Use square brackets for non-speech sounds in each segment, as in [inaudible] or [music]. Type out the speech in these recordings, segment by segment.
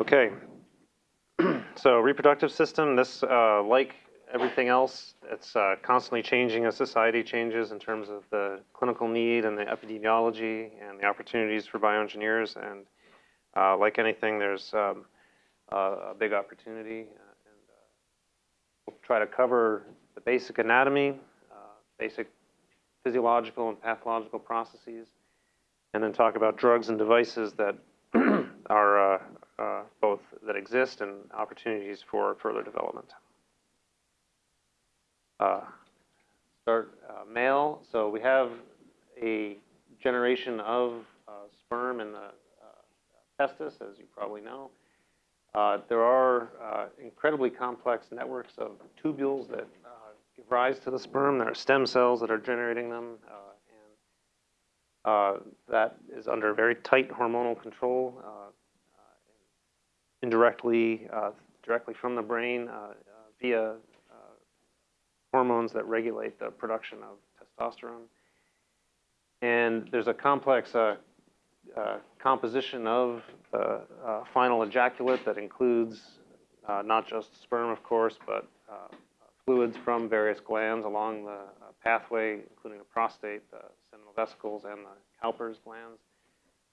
Okay. [clears throat] so reproductive system, this, uh, like everything else, it's uh, constantly changing as society changes in terms of the clinical need and the epidemiology and the opportunities for bioengineers. And uh, like anything, there's um, a big opportunity. Uh, and uh, we'll try to cover the basic anatomy, uh, basic physiological and pathological processes, and then talk about drugs and devices that [clears throat] are that exist and opportunities for further development. Uh, start uh, male. So we have a generation of uh, sperm in the uh, testis, as you probably know. there are incredibly complex networks of tubules that give rise to the sperm. There are stem cells that are generating them. Uh, that is under very tight hormonal control, uh, uh indirectly, uh, directly from the brain via hormones that regulate the production of testosterone. And there's a complex uh, uh, composition of the uh, final ejaculate that includes not just sperm, of course, but fluids from various glands along the pathway, including the prostate, the seminal vesicles, and the Cowper's glands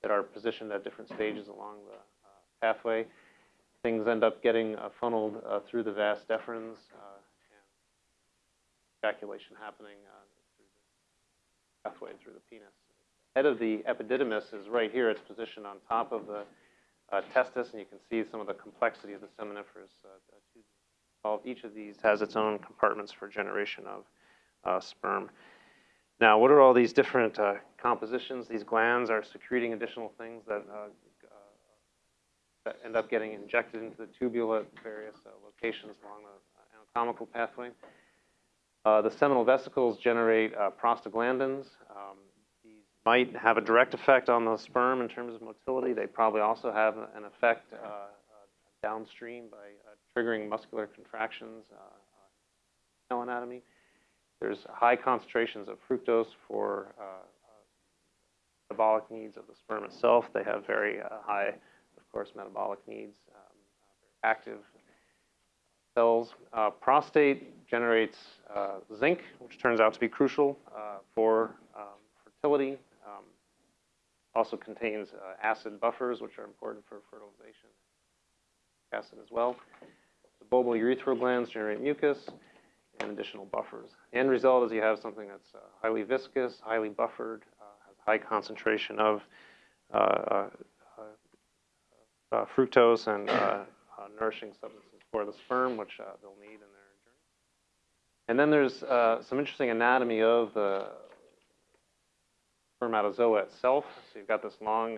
that are positioned at different stages along the uh, pathway. Things end up getting uh, funneled uh, through the vas deferens uh, and ejaculation happening uh, through the pathway through the penis. Head of the epididymis is right here. It's positioned on top of the uh, testis, and you can see some of the complexity of the seminiferous tubes. Each of these has its own compartments for generation of sperm. Now, what are all these different compositions? These glands are secreting additional things that, that, end up getting injected into the tubule at various uh, locations along the anatomical pathway. Uh, the seminal vesicles generate prostaglandins. Um, these might have a direct effect on the sperm in terms of motility. They probably also have an effect downstream by triggering muscular contractions, uh, anatomy. There's high concentrations of fructose for uh, uh, metabolic needs of the sperm itself. They have very uh, high, of course, metabolic needs, um, active cells. Uh, prostate generates uh, zinc, which turns out to be crucial uh, for um, fertility. Um, also contains acid buffers, which are important for fertilization. Acid as well. The bulbourethral glands generate mucus and additional buffers. The end result is you have something that's uh, highly viscous, highly buffered, uh, has high concentration of uh, uh, uh, fructose and nourishing substances for the sperm, which they'll need in their journey. And then there's some interesting anatomy of the spermatozoa itself. So you've got this long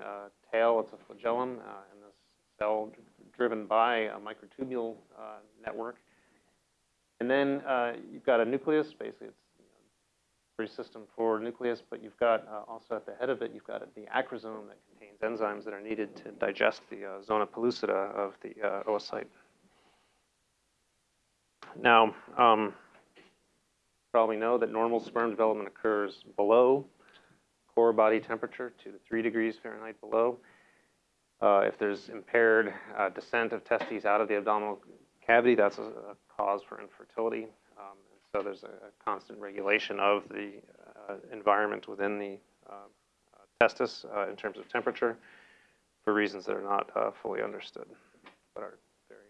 tail, it's a flagellum, and this cell driven by a microtubule network. And then uh, you've got a nucleus, basically it's system for nucleus, but you've got uh, also at the head of it, you've got the acrosome that contains enzymes that are needed to digest the uh, zona pellucida of the uh, oocyte. Now, um, probably know that normal sperm development occurs below core body temperature, 2 to 3 degrees Fahrenheit below. Uh, if there's impaired uh, descent of testes out of the abdominal cavity, that's a, a cause for infertility. Um, so there's a, a, constant regulation of the uh, environment within the uh, testis uh, in terms of temperature for reasons that are not uh, fully understood, but are very.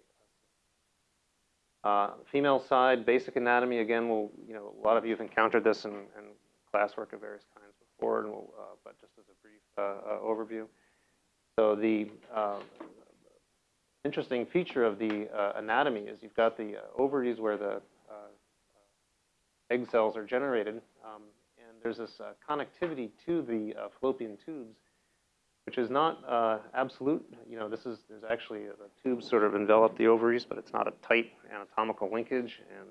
Female side, basic anatomy, again, will you know, a lot of you have encountered this in, in classwork of various kinds before, and we'll, but just as a brief overview. So the interesting feature of the uh, anatomy is you've got the uh, ovaries where the egg cells are generated, um, and there's this uh, connectivity to the uh, fallopian tubes, which is not uh, absolute. You know, this is there's actually the tubes sort of envelop the ovaries, but it's not a tight anatomical linkage, and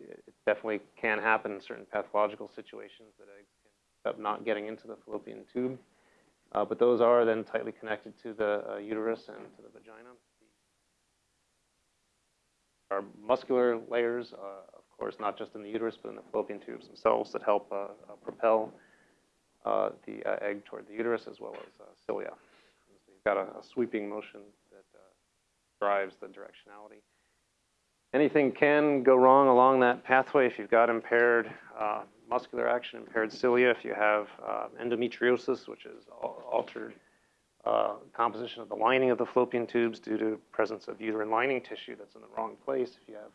it definitely can happen in certain pathological situations that eggs can end up not getting into the fallopian tube. Uh, but those are then tightly connected to the uh, uterus and to the vagina. our muscular layers, uh, course, not just in the uterus, but in the fallopian tubes themselves that help uh, uh, propel uh, the egg toward the uterus as well as cilia, the you've got a, a sweeping motion that drives the directionality. Anything can go wrong along that pathway if you've got impaired muscular action, impaired cilia, if you have uh, endometriosis, which is altered uh, composition of the lining of the fallopian tubes due to presence of uterine lining tissue that's in the wrong place. If you have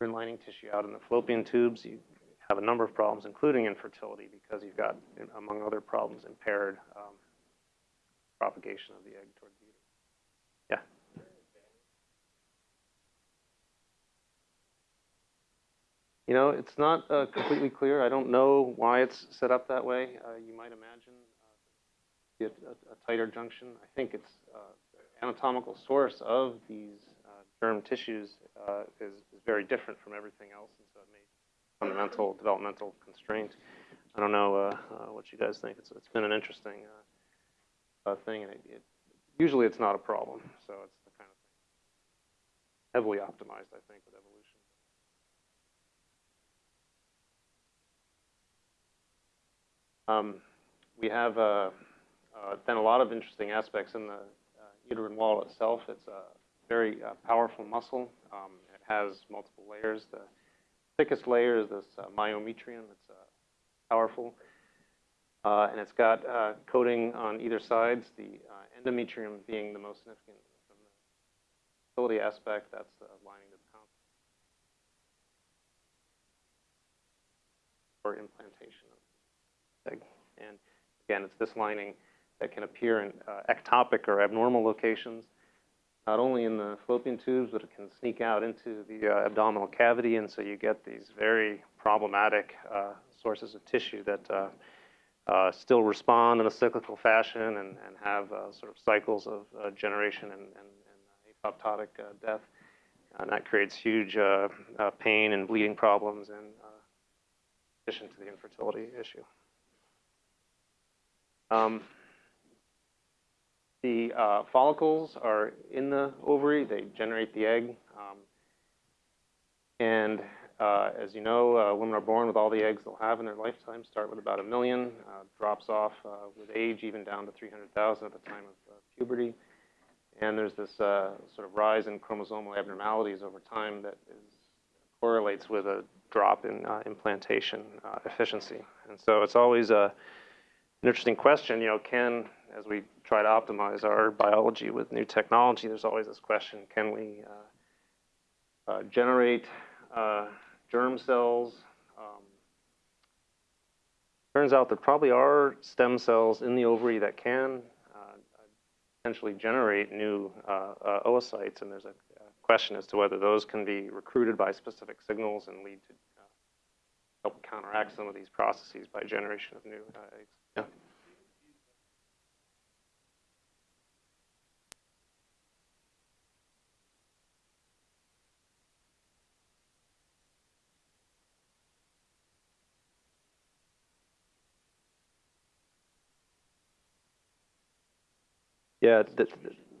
lining tissue out in the fallopian tubes, you have a number of problems, including infertility, because you've got, among other problems, impaired um, propagation of the egg toward the uterus. Yeah. You know, it's not uh, completely clear. I don't know why it's set up that way. Uh, you might imagine uh, a, a, tighter junction. I think it's uh, anatomical source of these germ tissues uh, is, is very different from everything else, and so it may fundamental developmental constraint. I don't know what you guys think. It's, it's been an interesting thing, and it, it, usually it's not a problem. So it's the kind of thing heavily optimized, I think, with evolution. Um, we have uh, uh, then a lot of interesting aspects in the uh, uterine wall itself. It's a very uh, powerful muscle. Um, it has multiple layers. The thickest layer is this uh, myometrium. It's uh, powerful. and it's got coating on either sides, the endometrium being the most significant from the fertility aspect. That's the lining of the constant or implantation and again, it's this lining that can appear in uh, ectopic or abnormal locations, not only in the fallopian tubes, but it can sneak out into the uh, abdominal cavity, and so you get these very problematic uh, sources of tissue that uh, uh, still respond in a cyclical fashion and, and have uh, sort of cycles of generation and, and, and apoptotic death. And that creates huge pain and bleeding problems in addition to the infertility issue. Um, the uh, follicles are in the ovary. They generate the egg. Um, and uh, as you know, uh, women are born with all the eggs they'll have in their lifetime, start with about a million, uh, drops off uh, with age even down to 300,000 at the time of uh, puberty. And there's this sort of rise in chromosomal abnormalities over time that is, correlates with a drop in implantation efficiency. And so it's always a an interesting question. You know, can as we try to optimize our biology with new technology, there's always this question: Can we uh, uh, generate uh, germ cells? Um, turns out there probably are stem cells in the ovary that can uh, potentially generate new uh, uh, oocytes, and there's a question as to whether those can be recruited by specific signals and lead to help counteract some of these processes by generation of new eggs. Yeah. Yeah, the,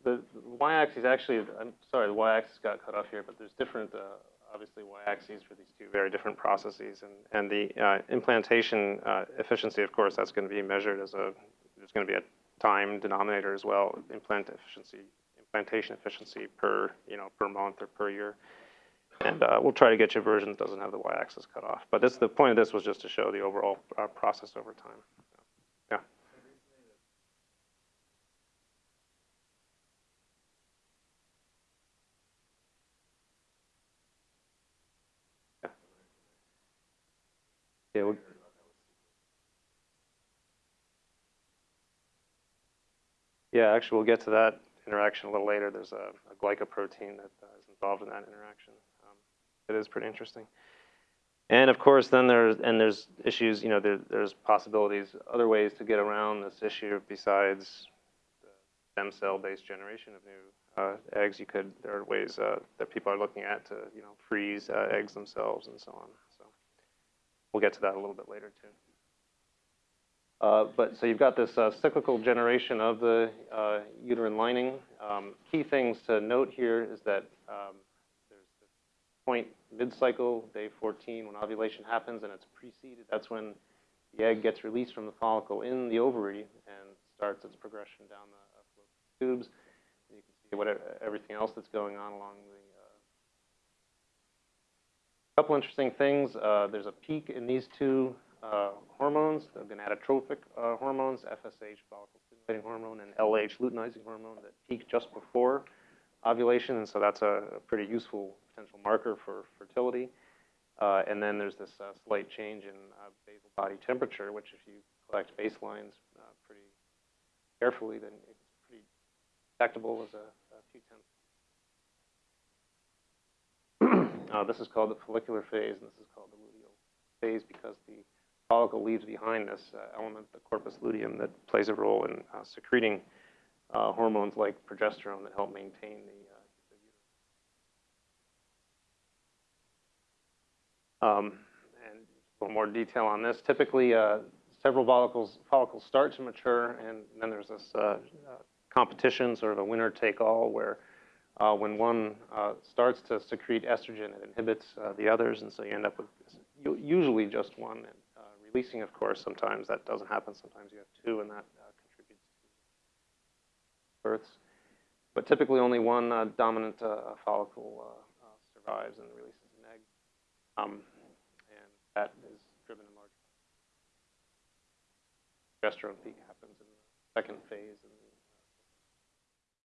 the, the y-axis actually, I'm sorry, the y-axis got cut off here, but there's different, uh, obviously, y-axes for these two very different processes. And, and the uh, implantation uh, efficiency, of course, that's going to be measured as a, there's going to be a time denominator as well, implant efficiency, implantation efficiency per, you know, per month or per year. And uh, we'll try to get you a version that doesn't have the y-axis cut off. But this, the point of this was just to show the overall uh, process over time. Yeah. Yeah, we yeah, actually, we'll get to that interaction a little later. There's a, a glycoprotein that uh, is involved in that interaction. Um, it is pretty interesting. And of course, then there's and there's issues. You know, there, there's possibilities, other ways to get around this issue besides the stem cell-based generation of new uh, eggs. You could there are ways uh, that people are looking at to you know freeze uh, eggs themselves and so on. We'll get to that a little bit later too. Uh, but so you've got this uh, cyclical generation of the uh, uterine lining. Um, key things to note here is that um, there's this point mid-cycle, day 14, when ovulation happens and it's preceded. That's when the egg gets released from the follicle in the ovary and starts its progression down the tubes. And You can see what, everything else that's going on along the, uh, couple interesting things. Uh, there's a peak in these two uh, hormones, the gonadotropic uh, hormones, FSH, follicle stimulating hormone, and LH, luteinizing hormone, that peak just before ovulation, and so that's a, pretty useful potential marker for fertility. Uh, and then there's this uh, slight change in uh, basal body temperature, which if you collect baselines pretty carefully, then it's pretty detectable as a, a few tenths. Uh, this is called the follicular phase, and this is called the luteal phase because the follicle leaves behind this uh, element, the corpus luteum, that plays a role in uh, secreting uh, hormones like progesterone that help maintain the, uh. Um, and a little more detail on this. Typically, uh, several follicles, follicles start to mature, and then there's this competition, sort of a winner take all, where uh, when one uh, starts to secrete estrogen, it inhibits uh, the others, and so you end up with usually just one. And uh, releasing, of course, sometimes that doesn't happen. Sometimes you have two, and that uh, contributes to births. But typically, only one dominant follicle survives and releases an egg, um, and that is driven in large. Progesterone peak happens in the second phase,